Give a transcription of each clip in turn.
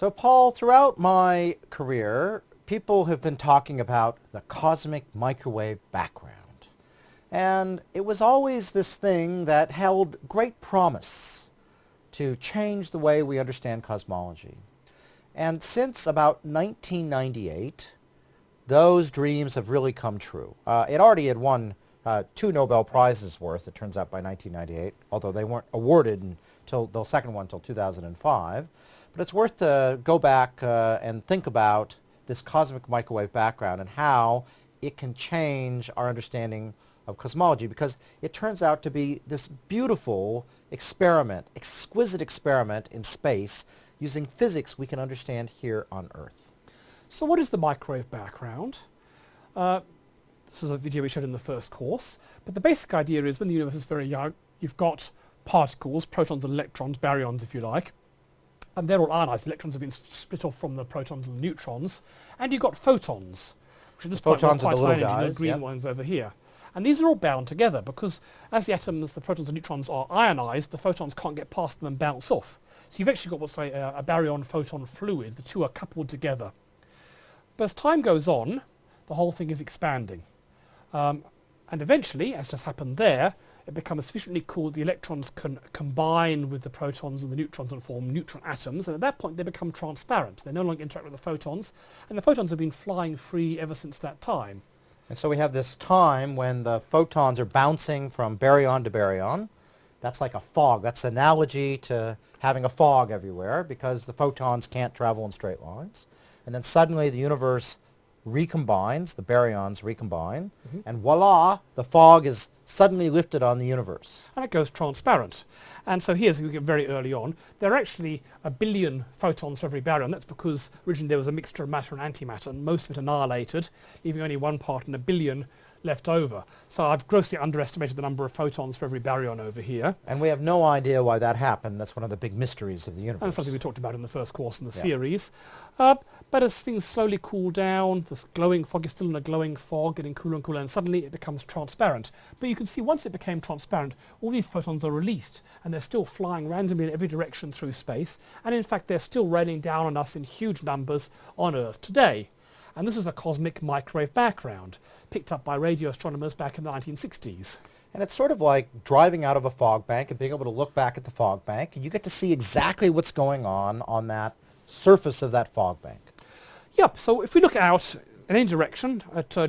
So Paul, throughout my career, people have been talking about the cosmic microwave background. And it was always this thing that held great promise to change the way we understand cosmology. And since about 1998, those dreams have really come true. Uh, it already had won uh, two Nobel Prizes worth, it turns out, by 1998, although they weren't awarded until the second one until 2005. But it's worth to go back uh, and think about this cosmic microwave background and how it can change our understanding of cosmology because it turns out to be this beautiful experiment, exquisite experiment in space using physics we can understand here on Earth. So what is the microwave background? Uh, this is a video we showed in the first course, but the basic idea is when the universe is very young, you've got particles, protons and electrons, baryons if you like, and they're all ionized. The electrons have been split off from the protons and the neutrons, and you've got photons, which at this point are quite high energy, the green yep. ones over here. And these are all bound together because as the atoms, the protons and neutrons are ionized, the photons can't get past them and bounce off. So you've actually got what's say a, a baryon-photon fluid. The two are coupled together. But as time goes on, the whole thing is expanding. Um, and eventually, as just happened there, it becomes sufficiently cool the electrons can combine with the protons and the neutrons and form neutron atoms and at that point they become transparent. They no longer interact with the photons and the photons have been flying free ever since that time. And so we have this time when the photons are bouncing from baryon to baryon. That's like a fog. That's analogy to having a fog everywhere because the photons can't travel in straight lines. And then suddenly the universe recombines, the baryons recombine, mm -hmm. and voila, the fog is suddenly lifted on the universe. And it goes transparent. And so here's, we get very early on, there are actually a billion photons for every baryon. That's because originally there was a mixture of matter and antimatter, and most of it annihilated, leaving only one part in a billion left over. So I've grossly underestimated the number of photons for every baryon over here. And we have no idea why that happened. That's one of the big mysteries of the universe. And something we talked about in the first course in the yeah. series. Uh, but as things slowly cool down, this glowing fog is still in a glowing fog, getting cooler and cooler, and suddenly it becomes transparent. But you can see once it became transparent, all these photons are released, and they're still flying randomly in every direction through space, and in fact they're still raining down on us in huge numbers on Earth today. And this is a cosmic microwave background, picked up by radio astronomers back in the 1960s. And it's sort of like driving out of a fog bank and being able to look back at the fog bank, and you get to see exactly what's going on on that surface of that fog bank. Yep, so if we look out in any direction, at, uh,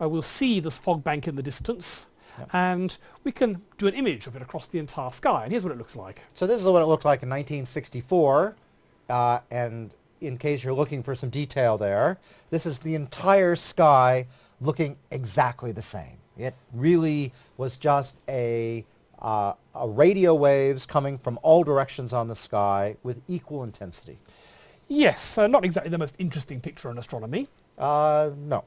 uh, we'll see this fog bank in the distance, yep. and we can do an image of it across the entire sky, and here's what it looks like. So this is what it looked like in 1964, uh, and in case you're looking for some detail there, this is the entire sky looking exactly the same. It really was just a, uh, a radio waves coming from all directions on the sky with equal intensity. Yes, uh, not exactly the most interesting picture in astronomy. Uh, no.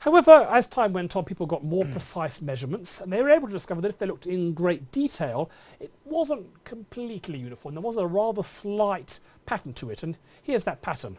However, as time went on, people got more precise measurements, and they were able to discover that if they looked in great detail, it wasn't completely uniform. There was a rather slight pattern to it, and here's that pattern.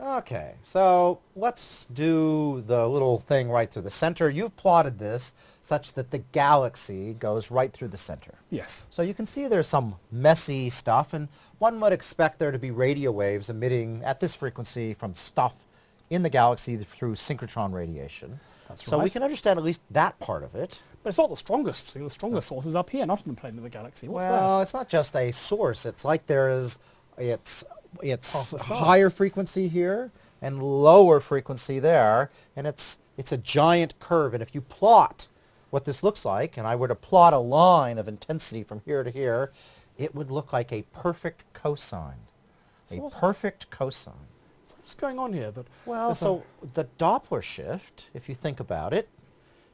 Okay, so let's do the little thing right through the center. You've plotted this such that the galaxy goes right through the center. Yes. So you can see there's some messy stuff, and one would expect there to be radio waves emitting at this frequency from stuff in the galaxy through synchrotron radiation. That's right. so right. we can understand at least that part of it. But it's not the strongest thing. The strongest source is up here, not in the plane of the galaxy. What's well, that? it's not just a source. It's like there is, it's, it's higher frequency here and lower frequency there, and it's, it's a giant curve. And if you plot what this looks like, and I were to plot a line of intensity from here to here, it would look like a perfect cosine. So a perfect cosine. So What's going on here? That well, so the Doppler shift, if you think about it,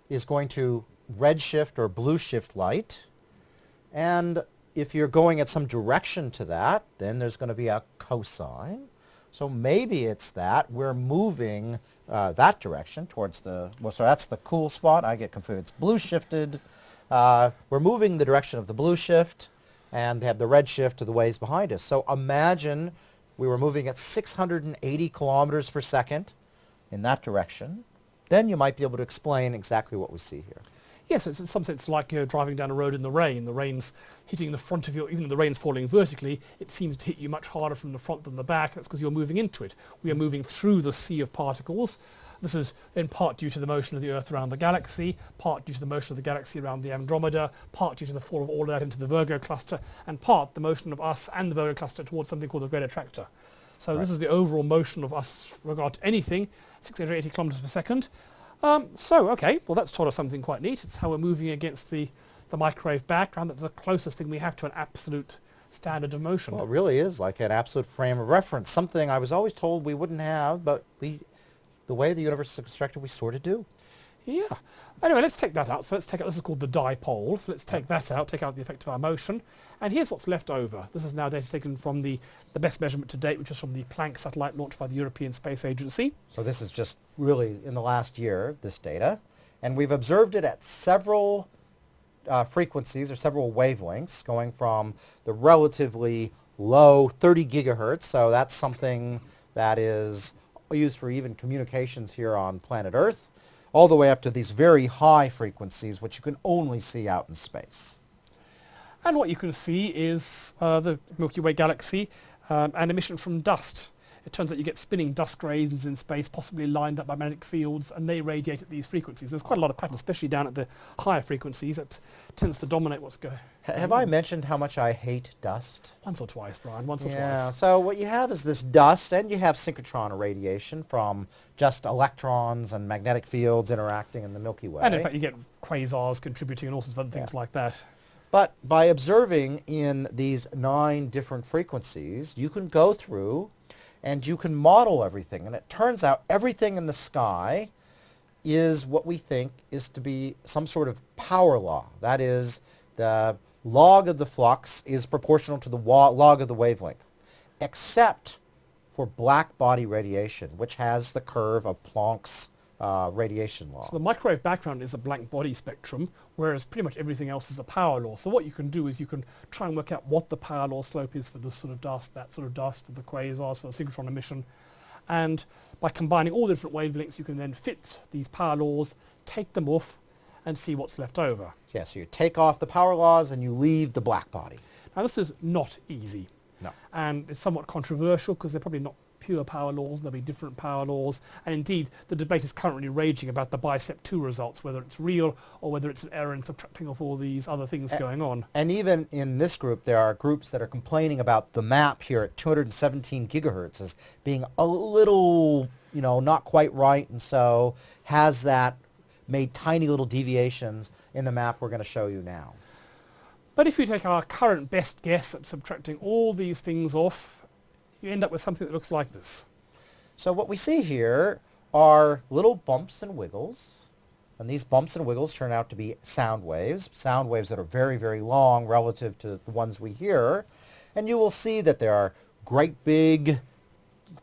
is going to redshift or blue shift light. And if you're going at some direction to that, then there's going to be a cosine. So maybe it's that we're moving uh, that direction towards the, well, so that's the cool spot. I get confused. It's blue shifted. Uh, we're moving the direction of the blue shift and they have the red shift to the waves behind us. So imagine we were moving at 680 kilometers per second in that direction, then you might be able to explain exactly what we see here. Yes, it's in some sense like uh, driving down a road in the rain. The rain's hitting the front of you, even though the rain's falling vertically, it seems to hit you much harder from the front than the back. That's because you're moving into it. We are moving through the sea of particles. This is in part due to the motion of the Earth around the galaxy, part due to the motion of the galaxy around the Andromeda, part due to the fall of all of that into the Virgo cluster, and part the motion of us and the Virgo cluster towards something called the Great Attractor. So Right. this is the overall motion of us with regard to anything, 680 kilometers per second. Um, so, okay, well that's taught us something quite neat. It's how we're moving against the, the microwave background. That's the closest thing we have to an absolute standard of motion. Well, it really is like an absolute frame of reference, something I was always told we wouldn't have, but we, the way the universe is constructed, we sort of do. Yeah. Anyway, let's take that out. So let's take out, this is called the dipole. So let's take that out, take out the effect of our motion. And here's what's left over. This is now data taken from the, the best measurement to date, which is from the Planck satellite launched by the European Space Agency. So this is just really in the last year, this data. And we've observed it at several uh, frequencies or several wavelengths going from the relatively low 30 gigahertz. So that's something that is used for even communications here on planet Earth, all the way up to these very high frequencies, which you can only see out in space. And what you can see is uh, the Milky Way galaxy um, and emission from dust. It turns out you get spinning dust grains in space, possibly lined up by magnetic fields, and they radiate at these frequencies. There's quite a lot of pattern, especially down at the higher frequencies. That tends to dominate what's going Ha- Have I mentioned how much I hate dust? Once or twice, Brian, once or twice. Yeah, so what you have is this dust, and you have synchrotron radiation from just electrons and magnetic fields interacting in the Milky Way. And in fact, you get quasars contributing and all sorts of other things Yeah. like that. But by observing in these nine different frequencies, you can go through and you can model everything. And it turns out everything in the sky is what we think is to be some sort of power law. That is, the log of the flux is proportional to the log of the wavelength, except for black body radiation, which has the curve of Planck's uh, radiation law. So the microwave background is a black body spectrum, whereas pretty much everything else is a power law. So what you can do is you can try and work out what the power law slope is for this sort of dust, that sort of dust, for the quasars, for the synchrotron emission. And by combining all the different wavelengths, you can then fit these power laws, take them off, and see what's left over. yeah, so you take off the power laws and you leave the black body. Now this is not easy. No. and it's somewhat controversial because they're probably not pure power laws, there'll be different power laws, and indeed the debate is currently raging about the BICEP 2 results, whether it's real or whether it's an error in subtracting off all these other things A- going on. And even in this group, there are groups that are complaining about the map here at 217 gigahertz as being a little, you know, not quite right, and so has that made tiny little deviations in the map we're going to show you now. But if you take our current best guess at subtracting all these things off, you end up with something that looks like this. So what we see here are little bumps and wiggles, and these bumps and wiggles turn out to be sound waves, sound waves that are very, very long relative to the ones we hear, and you will see that there are great big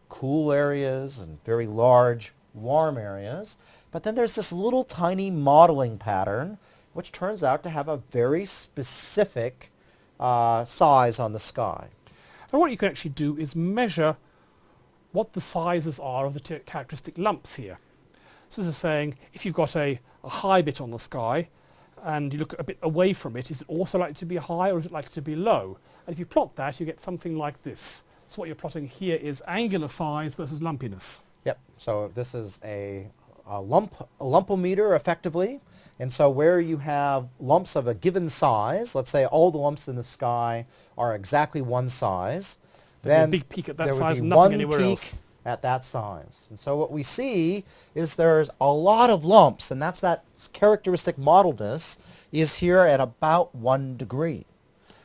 cool areas and very large warm areas, but then there's this little tiny modeling pattern which turns out to have a very specific uh, size on the sky. And what you can actually do is measure what the sizes are of the characteristic lumps here. So this is saying if you've got a, a high bit on the sky and you look a bit away from it, is it also likely to be high or is it likely to be low? And if you plot that, you get something like this. So what you're plotting here is angular size versus lumpiness. Yep. So this is a, a lump a lumpometer effectively. And so where you have lumps of a given size, let's say all the lumps in the sky are exactly one size, then big peak at that there would size be nothing one anywhere peak else. at that size. And so what we see is there's a lot of lumps, and that's that characteristic modeledness is here at about one degree.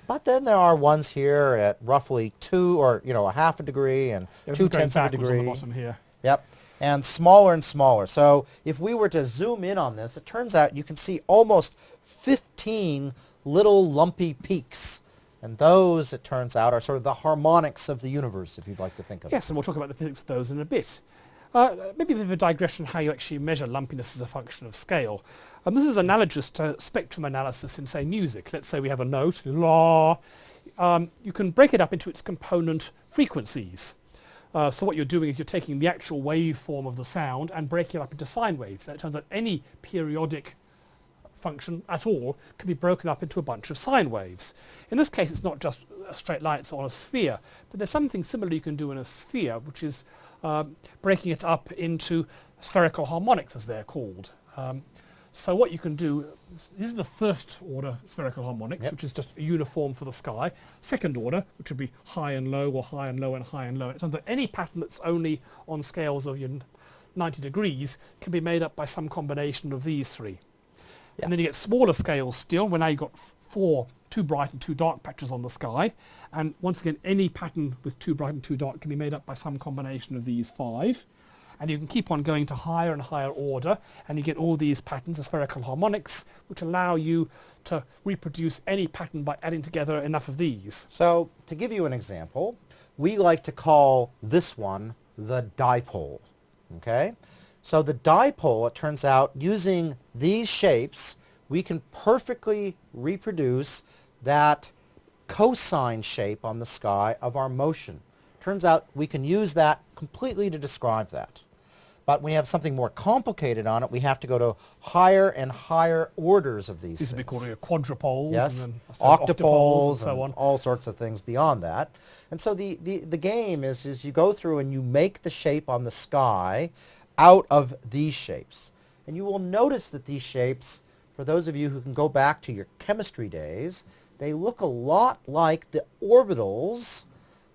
But then there are ones here at roughly two or, you know, a half a degree and Yeah, two tenths of a backwards on the degree. bottom here. Yep. And smaller and smaller. So if we were to zoom in on this, it turns out you can see almost 15 little lumpy peaks. And those, it turns out, are sort of the harmonics of the universe, if you'd like to think of it. Yes, and we'll talk about the physics of those in a bit. Uh, maybe a bit of a digression how you actually measure lumpiness as a function of scale. Um, this is analogous to spectrum analysis in, say, music. Let's say we have a note, la. Um, you can break it up into its component frequencies. Uh, so what you're doing is you're taking the actual waveform of the sound and breaking it up into sine waves. And it turns out any periodic function at all can be broken up into a bunch of sine waves. In this case, it's not just a straight line, it's on a sphere. But there's something similar you can do in a sphere, which is um, breaking it up into spherical harmonics, as they're called. Um, so what you can do, this is the first order spherical harmonics, Yep. which is just uniform for the sky. Second order, which would be high and low, or high and low and high and low. It turns out any pattern that's only on scales of your 90 degrees can be made up by some combination of these three. Yeah. And then you get smaller scales still, where now you've got four, two bright and two dark patches on the sky. And once again, any pattern with two bright and two dark can be made up by some combination of these five. And you can keep on going to higher and higher order, and you get all these patterns, the spherical harmonics, which allow you to reproduce any pattern by adding together enough of these. So to give you an example, we like to call this one the dipole. Okay? So the dipole, it turns out, using these shapes, we can perfectly reproduce that cosine shape on the sky of our motion. Turns out we can use that completely to describe that. But when you have something more complicated on it, we have to go to higher and higher orders of these These would be called quadrupoles, Yes, and then I octopoles, and so on. all sorts of things beyond that. And so the, the, the game is, is you go through and you make the shape on the sky out of these shapes. And you will notice that these shapes, for those of you who can go back to your chemistry days, they look a lot like the orbitals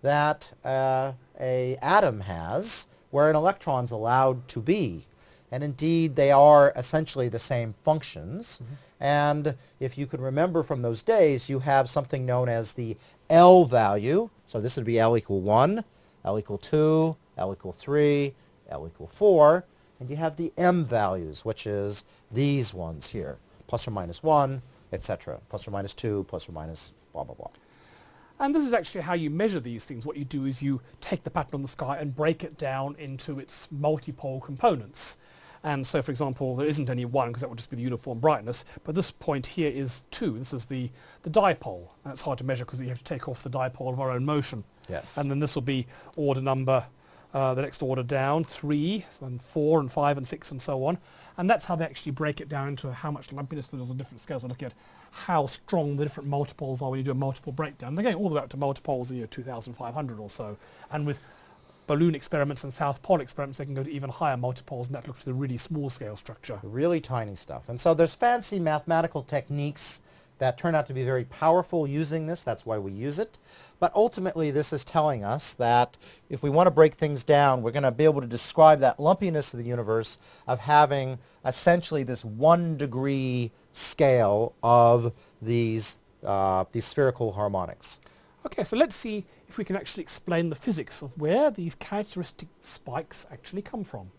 that uh, a atom has, where an electron's allowed to be. And indeed, they are essentially the same functions. Mm-hmm. And if you can remember from those days, you have something known as the L value. So this would be L equal 1, L equal 2, L equal 3, L equal 4. And you have the M values, which is these ones here, plus or minus 1, etc., plus or minus 2, plus or minus blah, blah, blah. And this is actually how you measure these things. What you do is you take the pattern on the sky and break it down into its multipole components. And so, for example, there isn't any one because that would just be the uniform brightness. But this point here is two. This is the, the dipole. And it's hard to measure because you have to take off the dipole of our own motion. Yes. And then this will be order number, uh, the next order down, three, and four, and five, and six, and so on. And that's how they actually break it down into how much lumpiness there is on different scales. We look at how strong the different multipoles are when you do a multipole breakdown. They're going all the way up to multipoles of you know, 2,500 or so. And with balloon experiments and South Pole experiments, they can go to even higher multipoles, and that looks at the really small scale structure. really tiny stuff. And so there's fancy mathematical techniques that turn out to be very powerful using this. That's why we use it. But ultimately, this is telling us that if we want to break things down, we're going to be able to describe that lumpiness of the universe of having essentially this one degree scale of these, uh, these spherical harmonics. Okay, so let's see if we can actually explain the physics of where these characteristic spikes actually come from.